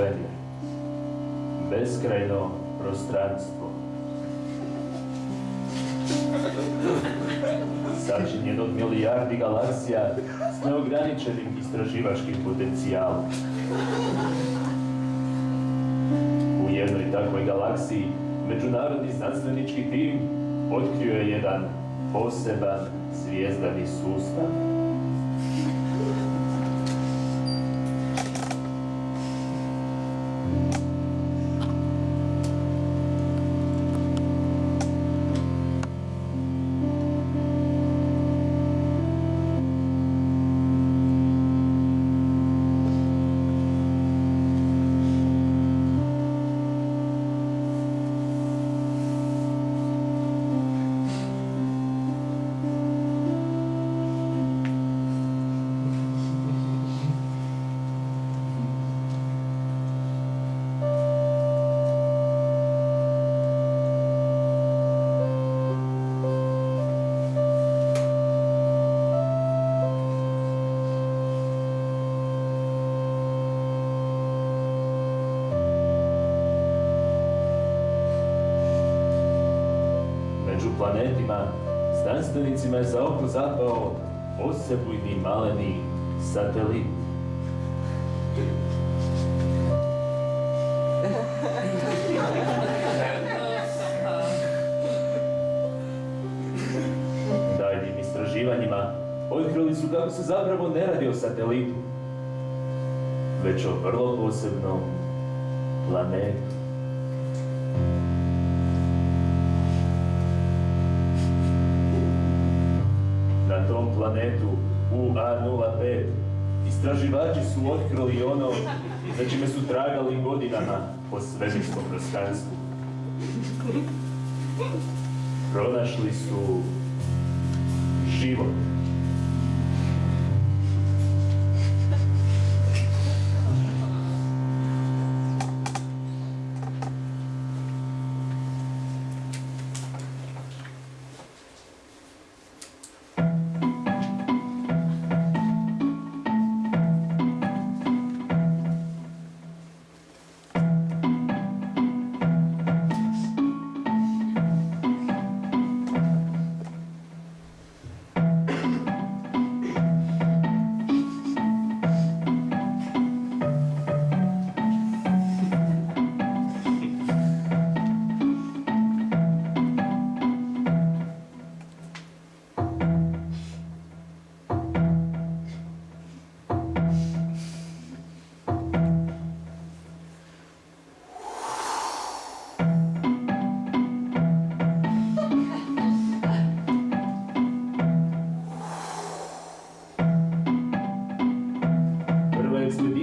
svemir. Beskrajno prostranstvo. Sačinjen od milijardi galaksija s neograničenim istraživačkim potencijalom. U jednoj takvoj galaksiji međunarodni znanstvenički tim otkrio je jedan poseban zvijezdani sustav. Planetima, znanstvenicima je za oko zapao osebujni maleni satelit. Daljnim istraživanjima otkrili su kako se zapravo ne radi o satelitu, već o vrlo posebnom planetu. Planetu UA05 istraživači su otkrili ono za čime su tragali godinama po svemirskom prostranstvu. Pronašli su život.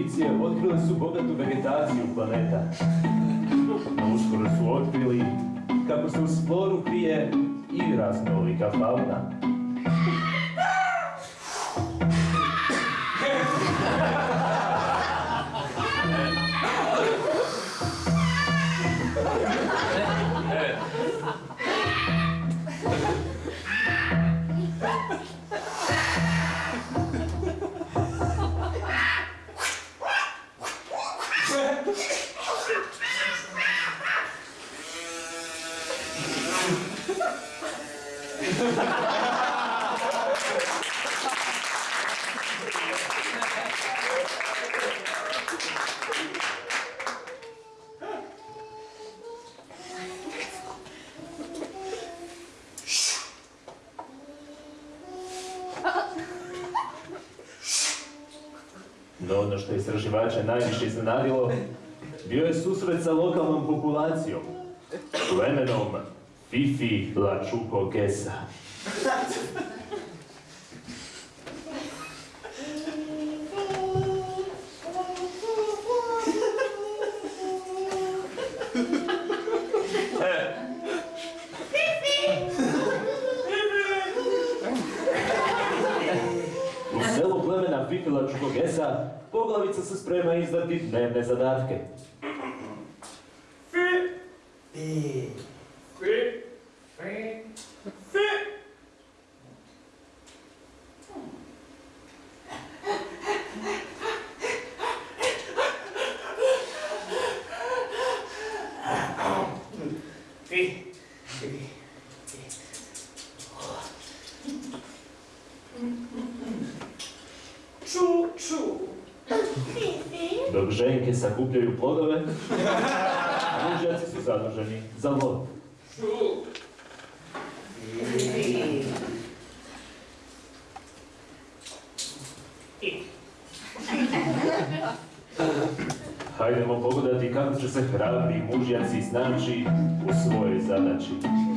Ekspedicije otkrile su bogatu vegetaciju planeta. No uskoro su otkrili kako se uz floru krije i raznolika fauna. No ono što je istraživača najviše iznenadilo, bio je susret sa lokalnom populacijom, plemenom Fifi Lačuko Gesa. Izdati dnevne zadatke. Sakupljaju plodove, a mužjaci su zaduženi za lov. Hajdemo pogledati kako će se hrabri mužjaci snaći u svojoj zadaći.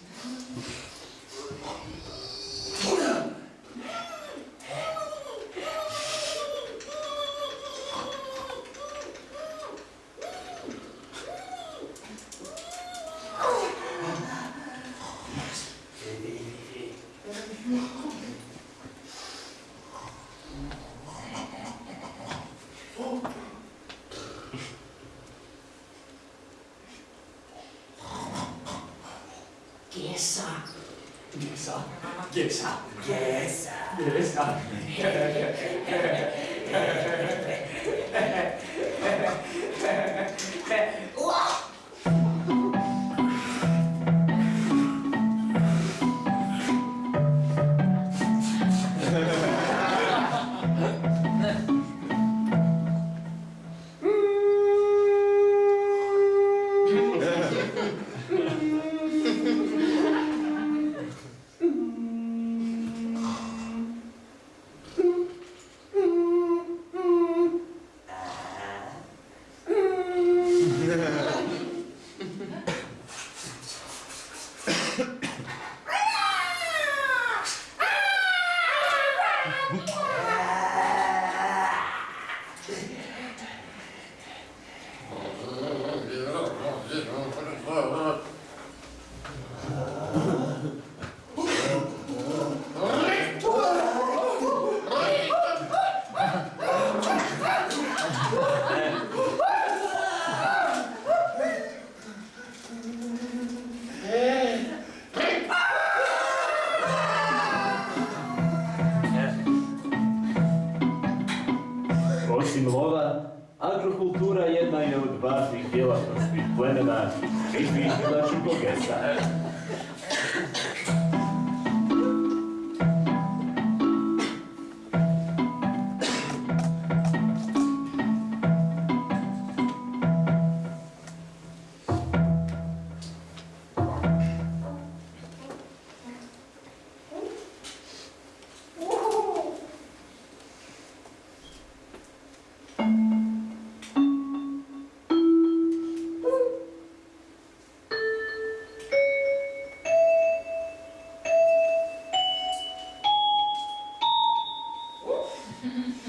plemena i pitila Čukogesa. Fascinantno je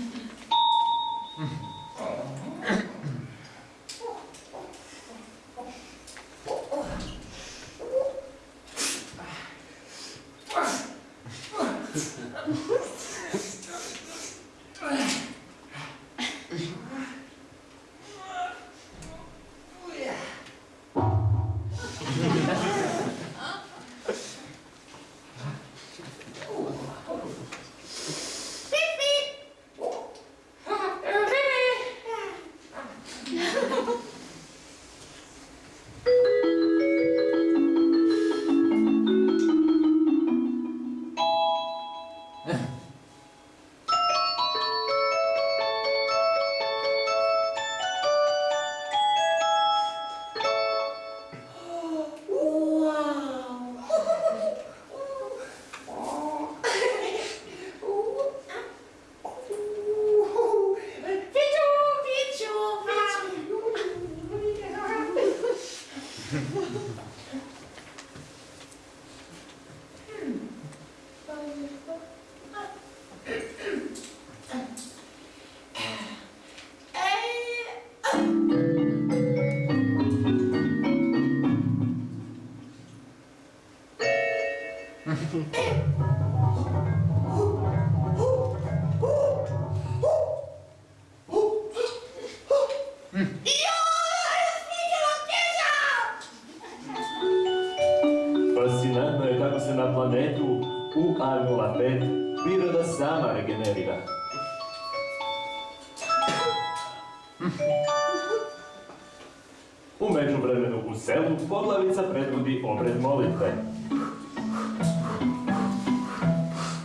U međuvremenu u selu poglavica predvodi obred molitve.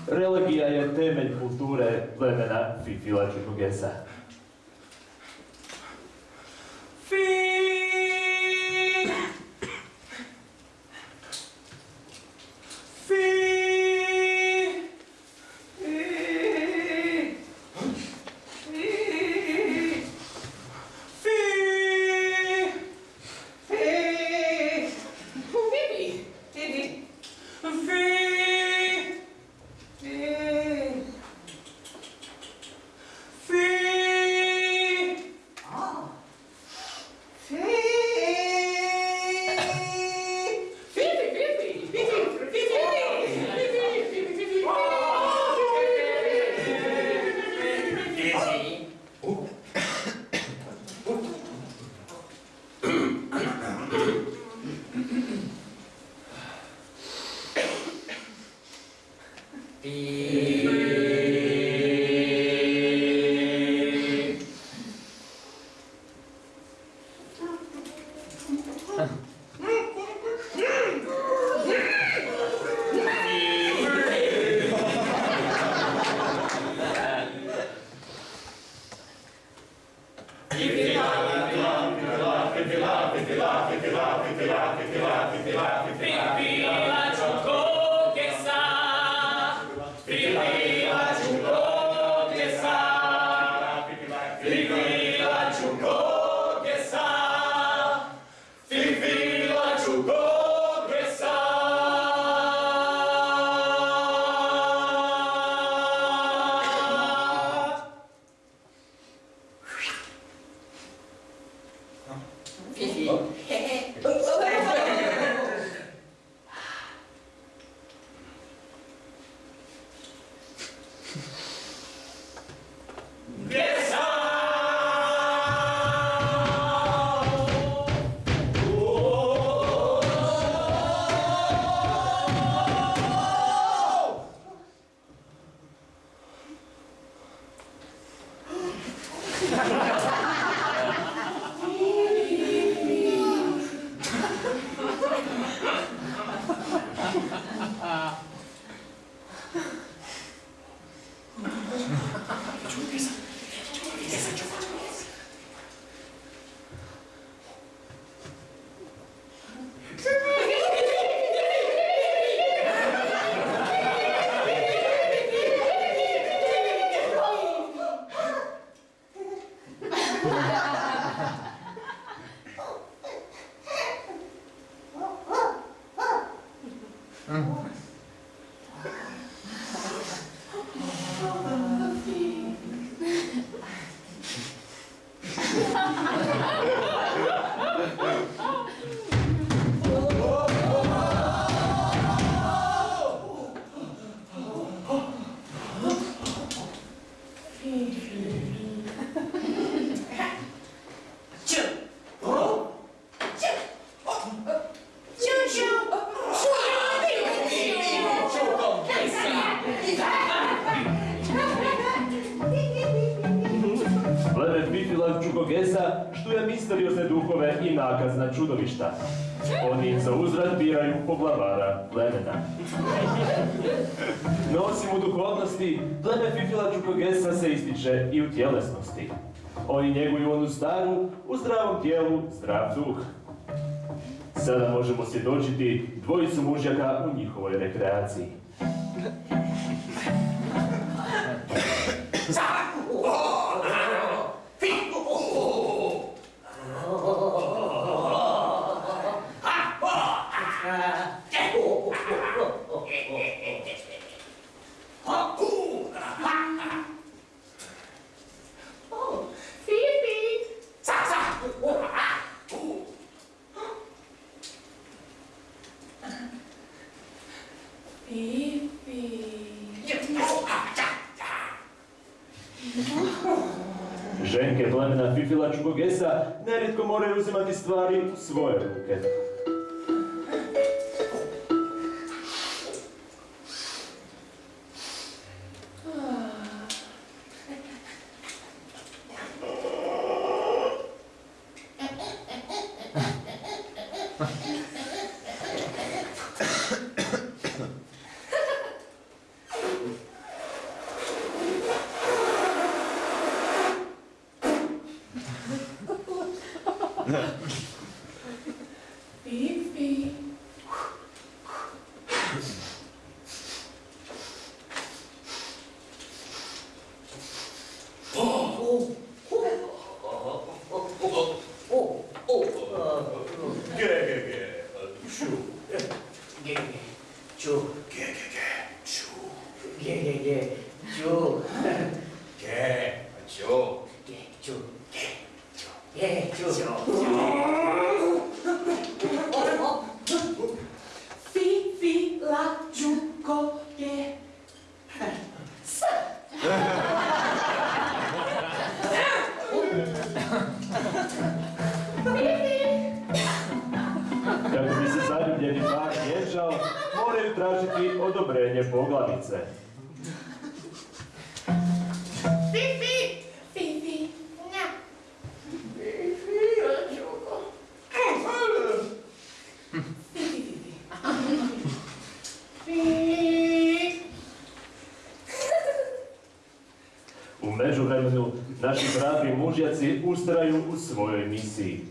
Religija je temelj kulture plemena Fifila. Nakazna čudovišta. Oni za uzrat biraju poglavara plemena. No osim u duhovnosti, pleme Fifila Čukogesa se ističe i u tjelesnosti. Oni njeguju onu staru, u zdravom tijelu, zdrav duh. Sada možemo svjedočiti dvojicu mužjaka u njihovoj rekreaciji. Plemena Fifila Čukogesa nerijetko moraju uzimati stvari u svoje ruke. mužiaci ústrajú u svojej misii.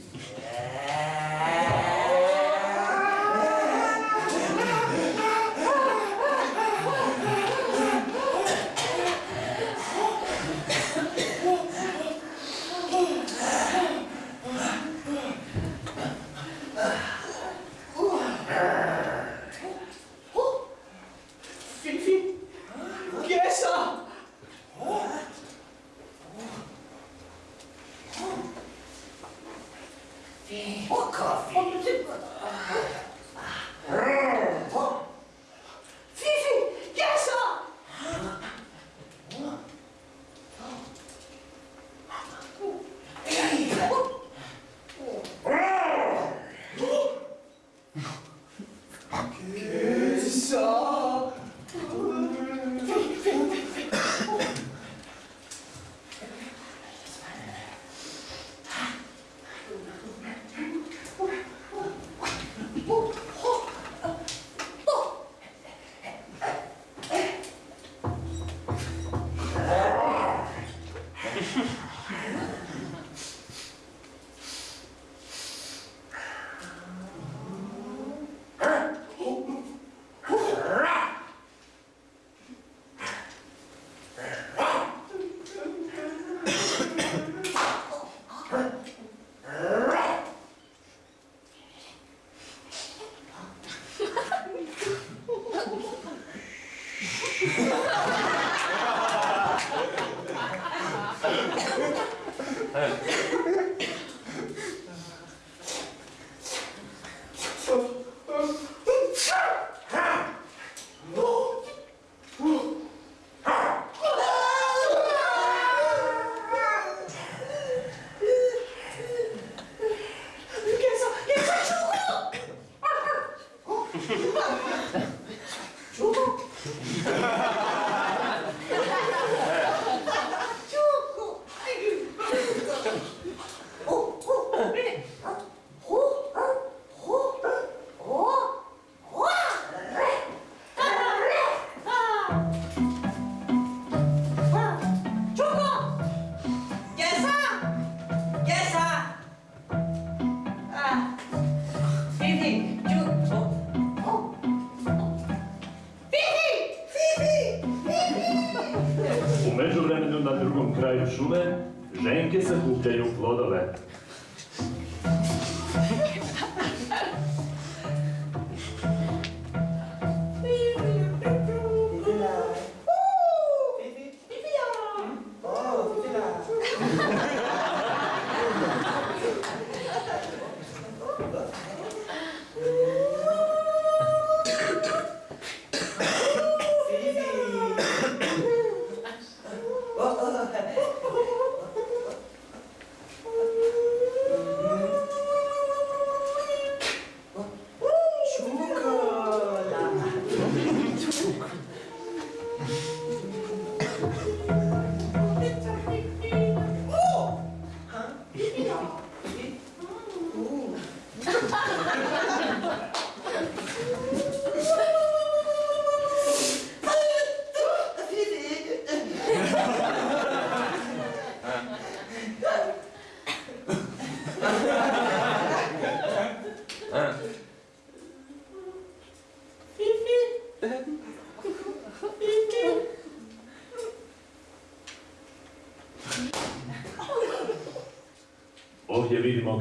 U međuvremenu na drugom kraju šume ženke sakupljaju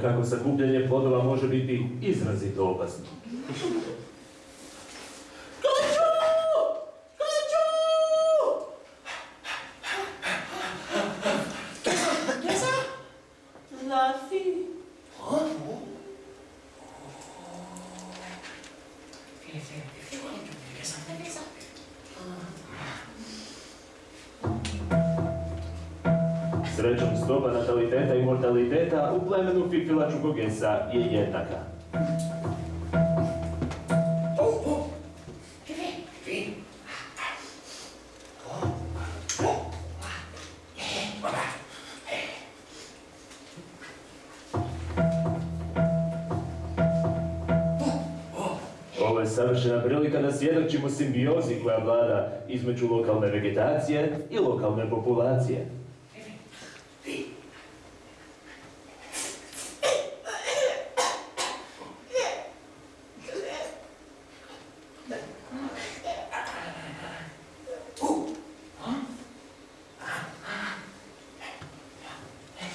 kako sakupljanje plodova može biti izrazito opasno. Stopa nataliteta i mortaliteta u plemenu Fifila Čukogesa je jednaka. Ovo je savršena prilika da svjedočimo simbiozi koja vlada između lokalne vegetacije i lokalne populacije.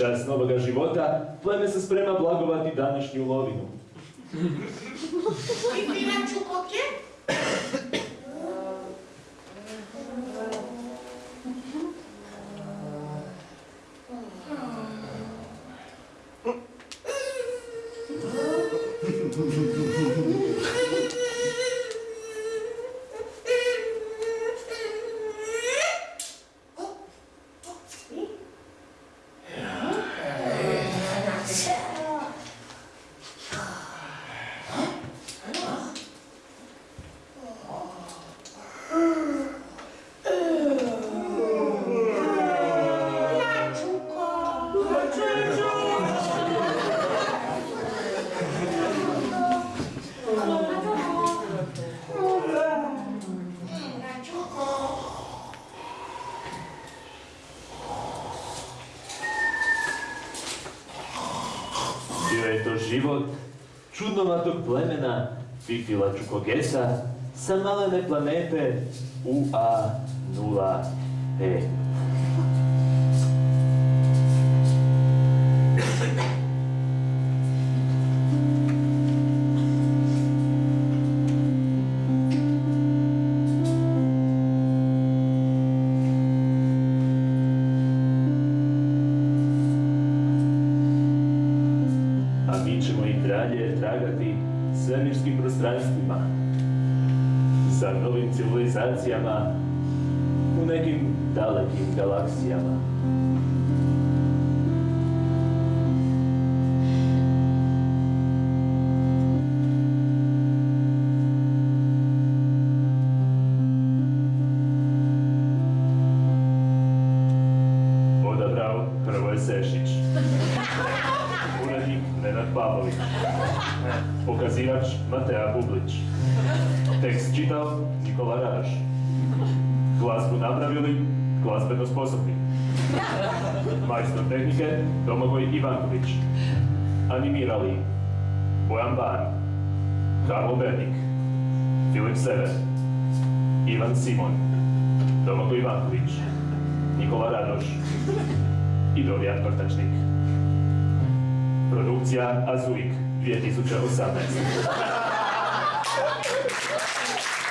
U čast novoga života, pleme se sprema blagovati današnju lovinu. Fifila Čukogesa sa malene planete UA-0P. a mi ćemo i dalje tragati svemirskim prostranstvima za novim civilizacijama u nekim dalekim galaksijama. Matea Bublić. Tekst čitao Nikola Radoš. Glazbu napravili glazbeno sposobni. Majstor tehnike Domagoj Ivanković. Animirali Bojan Ban, Karlo Bernik, Filip Sever, Ivan Simon, Domagoj Ivanković, Nikola Radoš i Dorijan Prtačnik. Produkcija Azuik 2018. すいません。